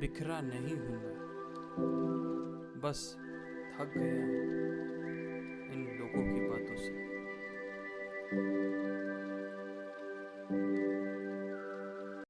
बिखरा नहीं हूँ बस थक गया इन लोगों की बातों से।